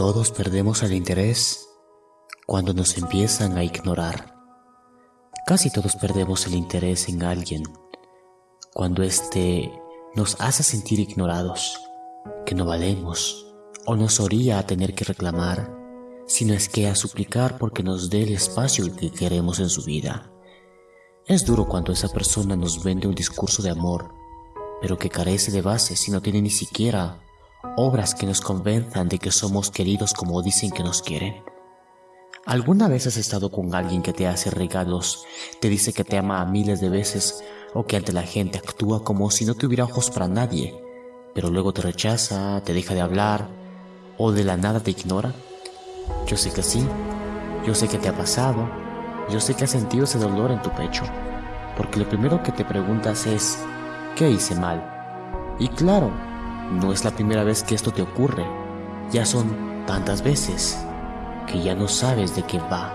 Todos perdemos el interés cuando nos empiezan a ignorar. Casi todos perdemos el interés en alguien cuando éste nos hace sentir ignorados, que no valemos o nos oría a tener que reclamar, sino es que a suplicar porque nos dé el espacio que queremos en su vida. Es duro cuando esa persona nos vende un discurso de amor, pero que carece de base si no tiene ni siquiera obras que nos convenzan de que somos queridos como dicen que nos quieren. ¿Alguna vez has estado con alguien que te hace regalos, te dice que te ama a miles de veces o que ante la gente actúa como si no tuviera ojos para nadie, pero luego te rechaza, te deja de hablar o de la nada te ignora? Yo sé que sí, yo sé que te ha pasado, yo sé que has sentido ese dolor en tu pecho, porque lo primero que te preguntas es, ¿qué hice mal? Y claro, no es la primera vez que esto te ocurre, ya son tantas veces que ya no sabes de qué va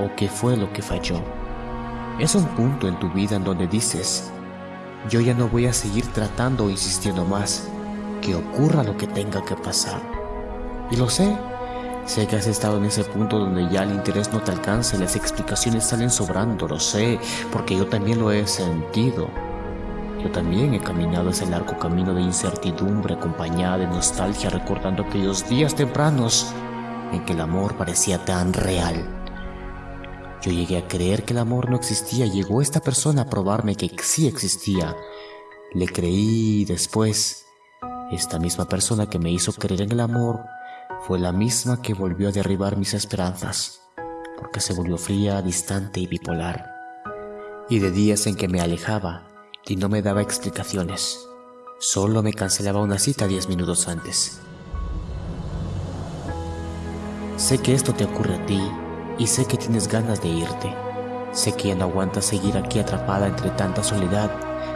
o qué fue lo que falló. Es un punto en tu vida en donde dices, yo ya no voy a seguir tratando o insistiendo más, que ocurra lo que tenga que pasar. Y lo sé, sé que has estado en ese punto donde ya el interés no te alcanza y las explicaciones salen sobrando, lo sé, porque yo también lo he sentido. Yo también he caminado ese largo camino de incertidumbre acompañada de nostalgia recordando aquellos días tempranos en que el amor parecía tan real. Yo llegué a creer que el amor no existía. Llegó esta persona a probarme que sí existía. Le creí y después, esta misma persona que me hizo creer en el amor fue la misma que volvió a derribar mis esperanzas, porque se volvió fría, distante y bipolar. Y de días en que me alejaba, y no me daba explicaciones. Solo me cancelaba una cita diez minutos antes. Sé que esto te ocurre a ti y sé que tienes ganas de irte. Sé que ya no aguantas seguir aquí atrapada entre tanta soledad.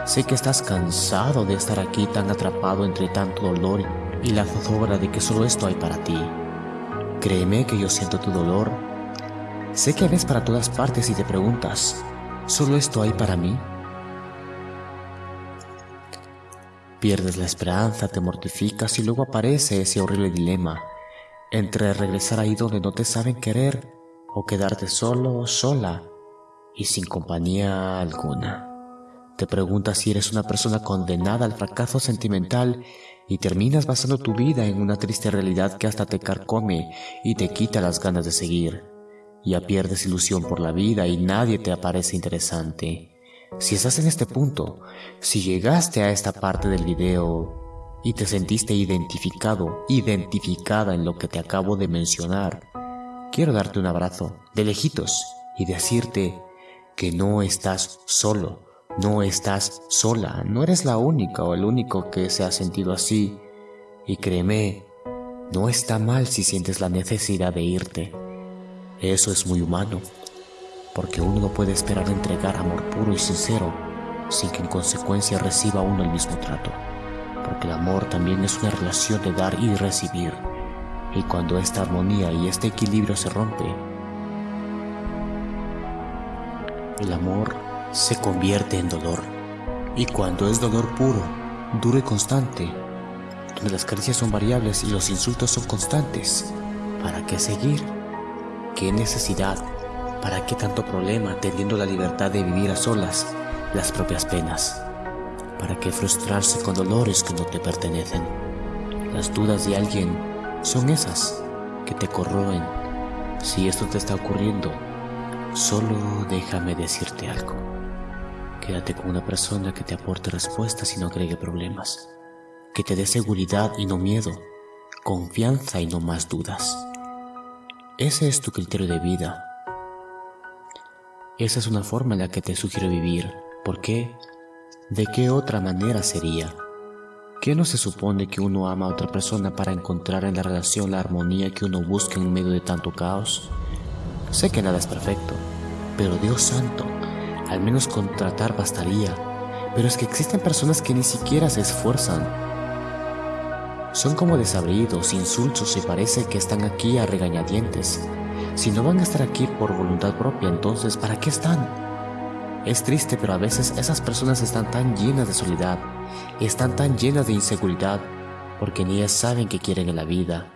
Sé que estás cansado de estar aquí tan atrapado entre tanto dolor y la zozobra de que solo esto hay para ti. Créeme que yo siento tu dolor. Sé que ves para todas partes y te preguntas, ¿solo esto hay para mí? Pierdes la esperanza, te mortificas y luego aparece ese horrible dilema entre regresar ahí donde no te saben querer o quedarte solo o sola y sin compañía alguna. Te preguntas si eres una persona condenada al fracaso sentimental y terminas basando tu vida en una triste realidad que hasta te carcome y te quita las ganas de seguir. Ya pierdes ilusión por la vida y nadie te aparece interesante. Si estás en este punto, si llegaste a esta parte del video y te sentiste identificado, identificada en lo que te acabo de mencionar, quiero darte un abrazo de lejitos y decirte que no estás solo, no estás sola, no eres la única o el único que se ha sentido así. Y créeme, no está mal si sientes la necesidad de irte. Eso es muy humano porque uno no puede esperar entregar amor puro y sincero sin que en consecuencia reciba uno el mismo trato, porque el amor también es una relación de dar y recibir, y cuando esta armonía y este equilibrio se rompe, el amor se convierte en dolor, y cuando es dolor puro, duro y constante, donde las caricias son variables y los insultos son constantes, ¿para qué seguir? ¿Qué necesidad ¿Para qué tanto problema teniendo la libertad de vivir a solas las propias penas? ¿Para qué frustrarse con dolores que no te pertenecen? Las dudas de alguien son esas que te corroen. Si esto te está ocurriendo, solo déjame decirte algo. Quédate con una persona que te aporte respuestas y no agregue problemas. Que te dé seguridad y no miedo, confianza y no más dudas. Ese es tu criterio de vida esa es una forma en la que te sugiero vivir. ¿Por qué? ¿De qué otra manera sería? ¿Qué no se supone que uno ama a otra persona para encontrar en la relación la armonía que uno busca en medio de tanto caos? Sé que nada es perfecto, pero Dios santo, al menos contratar bastaría. Pero es que existen personas que ni siquiera se esfuerzan. Son como desabridos, insultos y parece que están aquí a regañadientes. Si no van a estar aquí por voluntad propia, entonces ¿para qué están? Es triste, pero a veces esas personas están tan llenas de soledad, están tan llenas de inseguridad, porque ni ellas saben qué quieren en la vida,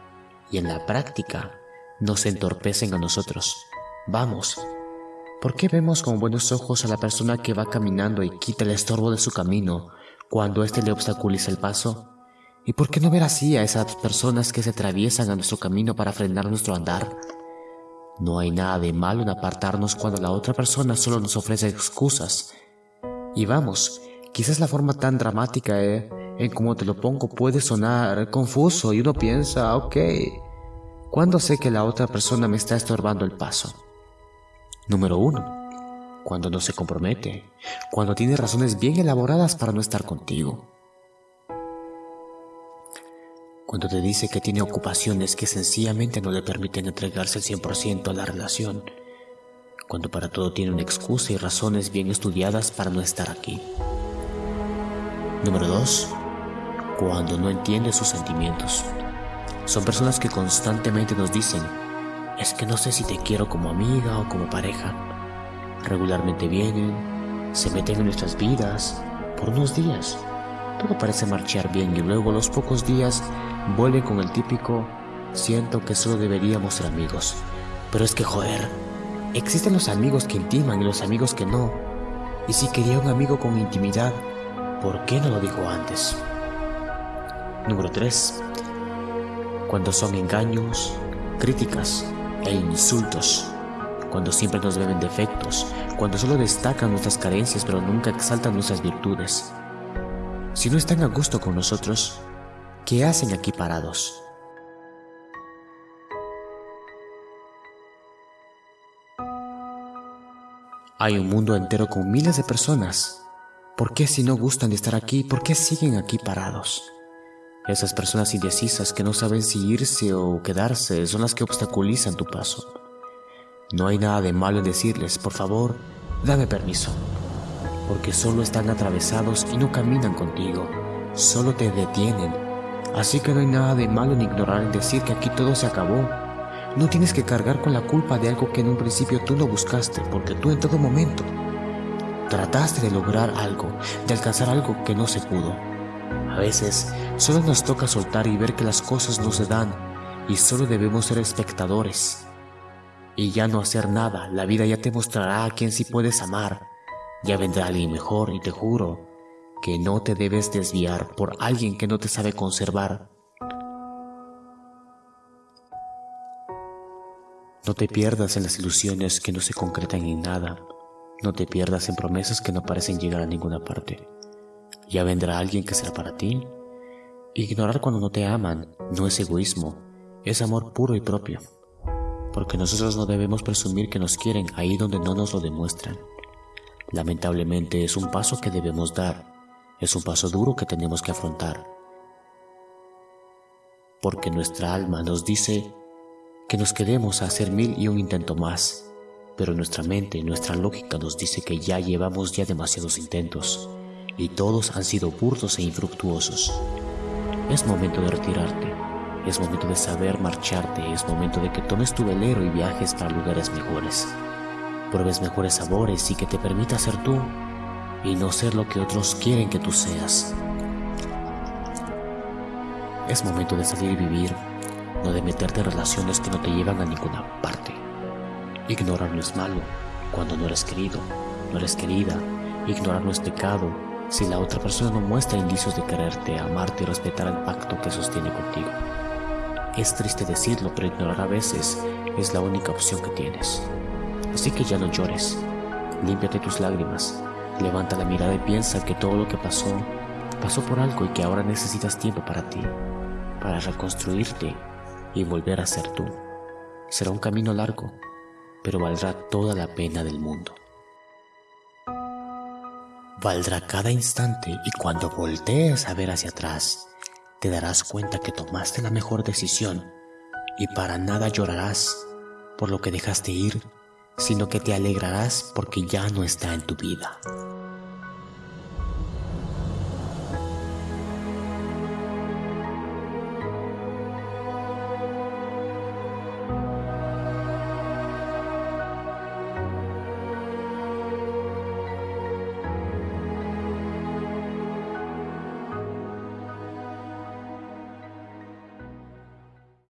y en la práctica nos entorpecen a nosotros. Vamos, ¿por qué vemos con buenos ojos a la persona que va caminando y quita el estorbo de su camino cuando éste le obstaculiza el paso? ¿Y por qué no ver así a esas personas que se atraviesan a nuestro camino para frenar nuestro andar? No hay nada de malo en apartarnos cuando la otra persona solo nos ofrece excusas. Y vamos, quizás la forma tan dramática eh, en como te lo pongo puede sonar confuso y uno piensa, ok, ¿cuándo sé que la otra persona me está estorbando el paso? Número uno, cuando no se compromete, cuando tiene razones bien elaboradas para no estar contigo. Cuando te dice que tiene ocupaciones que sencillamente no le permiten entregarse al 100% a la relación. Cuando para todo tiene una excusa y razones bien estudiadas para no estar aquí. Número 2. Cuando no entiende sus sentimientos. Son personas que constantemente nos dicen, es que no sé si te quiero como amiga o como pareja. Regularmente vienen, se meten en nuestras vidas por unos días. Todo parece marchar bien y luego los pocos días vuelve con el típico siento que solo deberíamos ser amigos. Pero es que joder, existen los amigos que intiman y los amigos que no. Y si quería un amigo con intimidad, ¿por qué no lo dijo antes? Número 3. Cuando son engaños, críticas e insultos. Cuando siempre nos beben defectos. Cuando solo destacan nuestras carencias pero nunca exaltan nuestras virtudes. Si no están a gusto con nosotros, ¿Qué hacen aquí parados? Hay un mundo entero con miles de personas. ¿Por qué si no gustan de estar aquí, por qué siguen aquí parados? Esas personas indecisas que no saben si irse o quedarse son las que obstaculizan tu paso. No hay nada de malo en decirles, por favor, dame permiso, porque solo están atravesados y no caminan contigo, solo te detienen Así que no hay nada de malo en ignorar el decir que aquí todo se acabó. No tienes que cargar con la culpa de algo que en un principio tú no buscaste, porque tú en todo momento trataste de lograr algo, de alcanzar algo que no se pudo. A veces solo nos toca soltar y ver que las cosas no se dan y solo debemos ser espectadores. Y ya no hacer nada, la vida ya te mostrará a quién sí puedes amar. Ya vendrá alguien mejor y te juro que no te debes desviar por alguien que no te sabe conservar. No te pierdas en las ilusiones que no se concretan en nada. No te pierdas en promesas que no parecen llegar a ninguna parte. Ya vendrá alguien que será para ti. Ignorar cuando no te aman no es egoísmo, es amor puro y propio. Porque nosotros no debemos presumir que nos quieren ahí donde no nos lo demuestran. Lamentablemente es un paso que debemos dar. Es un paso duro que tenemos que afrontar. Porque nuestra alma nos dice que nos quedemos a hacer mil y un intento más, pero nuestra mente, nuestra lógica nos dice que ya llevamos ya demasiados intentos. Y todos han sido burdos e infructuosos. Es momento de retirarte, es momento de saber marcharte, es momento de que tomes tu velero y viajes para lugares mejores, pruebes mejores sabores y que te permita ser tú y no ser lo que otros quieren que tú seas. Es momento de salir y vivir, no de meterte en relaciones que no te llevan a ninguna parte. Ignorar no es malo cuando no eres querido, no eres querida. Ignorar no es pecado si la otra persona no muestra indicios de quererte, amarte y respetar el pacto que sostiene contigo. Es triste decirlo, pero ignorar a veces es la única opción que tienes. Así que ya no llores, límpiate tus lágrimas Levanta la mirada y piensa que todo lo que pasó, pasó por algo y que ahora necesitas tiempo para ti, para reconstruirte y volver a ser tú. Será un camino largo, pero valdrá toda la pena del mundo. Valdrá cada instante y cuando voltees a ver hacia atrás, te darás cuenta que tomaste la mejor decisión y para nada llorarás por lo que dejaste ir sino que te alegrarás porque ya no está en tu vida.